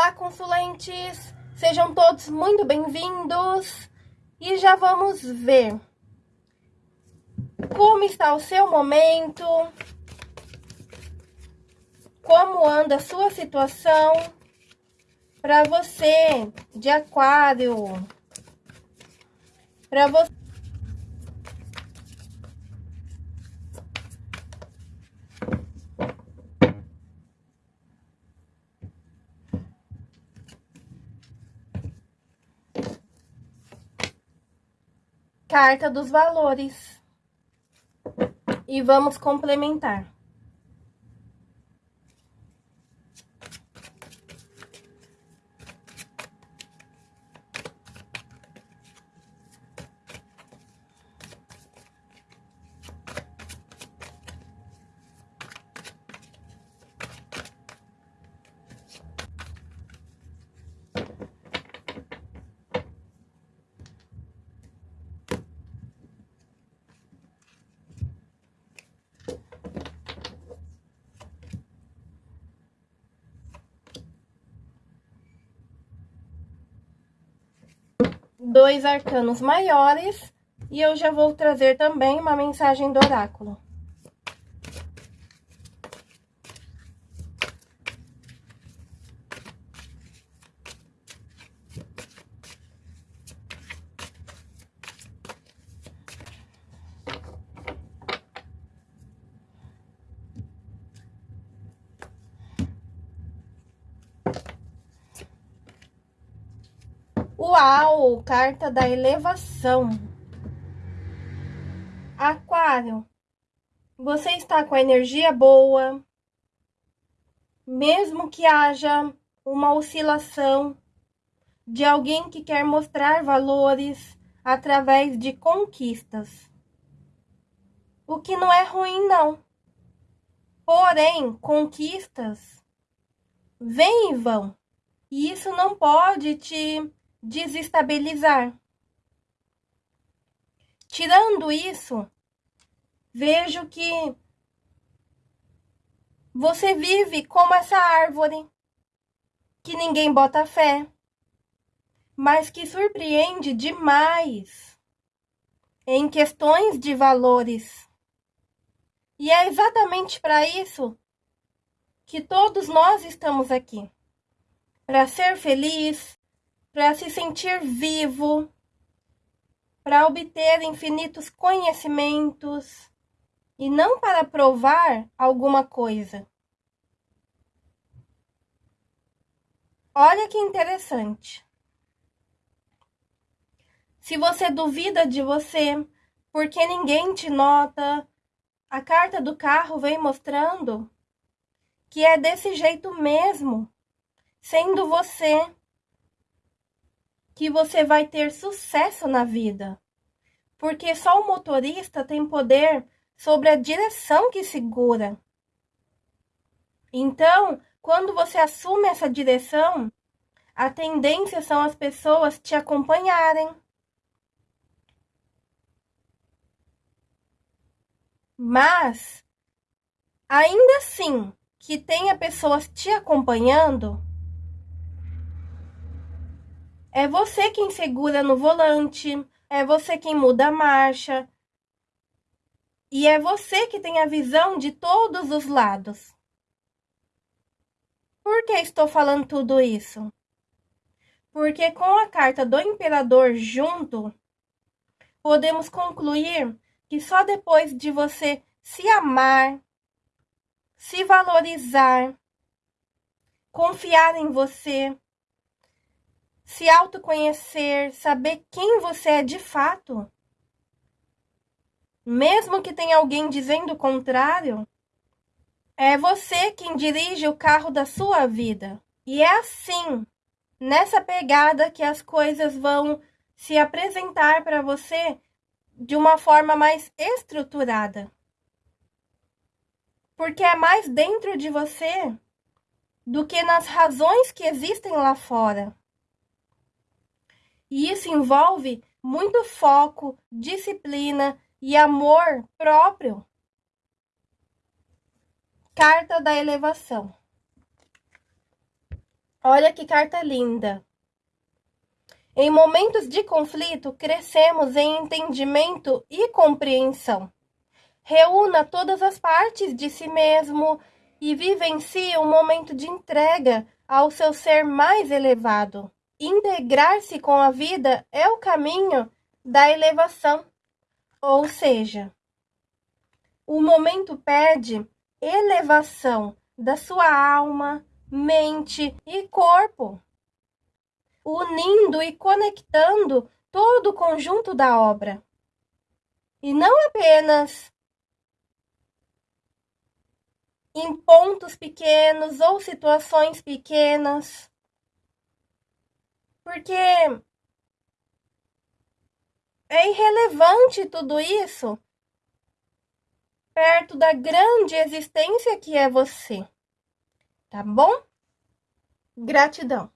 Olá, consulentes! Sejam todos muito bem-vindos e já vamos ver como está o seu momento, como anda a sua situação para você de aquário, para você Carta dos valores. E vamos complementar. Dois arcanos maiores e eu já vou trazer também uma mensagem do oráculo. Uau! Carta da elevação. Aquário, você está com a energia boa, mesmo que haja uma oscilação de alguém que quer mostrar valores através de conquistas. O que não é ruim, não. Porém, conquistas vêm e vão. E isso não pode te desestabilizar. Tirando isso, vejo que você vive como essa árvore que ninguém bota fé, mas que surpreende demais em questões de valores. E é exatamente para isso que todos nós estamos aqui para ser feliz, para se sentir vivo, para obter infinitos conhecimentos e não para provar alguma coisa. Olha que interessante. Se você duvida de você, porque ninguém te nota, a carta do carro vem mostrando que é desse jeito mesmo, sendo você que você vai ter sucesso na vida. Porque só o motorista tem poder sobre a direção que segura. Então, quando você assume essa direção, a tendência são as pessoas te acompanharem. Mas, ainda assim que tenha pessoas te acompanhando, é você quem segura no volante, é você quem muda a marcha. E é você que tem a visão de todos os lados. Por que estou falando tudo isso? Porque com a carta do imperador junto, podemos concluir que só depois de você se amar, se valorizar, confiar em você, se autoconhecer, saber quem você é de fato. Mesmo que tenha alguém dizendo o contrário, é você quem dirige o carro da sua vida. E é assim, nessa pegada que as coisas vão se apresentar para você de uma forma mais estruturada. Porque é mais dentro de você do que nas razões que existem lá fora. E isso envolve muito foco, disciplina e amor próprio. Carta da elevação. Olha que carta linda. Em momentos de conflito, crescemos em entendimento e compreensão. Reúna todas as partes de si mesmo e vivencie um momento de entrega ao seu ser mais elevado. Integrar-se com a vida é o caminho da elevação, ou seja, o momento pede elevação da sua alma, mente e corpo, unindo e conectando todo o conjunto da obra. E não apenas em pontos pequenos ou situações pequenas. Porque é irrelevante tudo isso perto da grande existência que é você. Tá bom? Gratidão.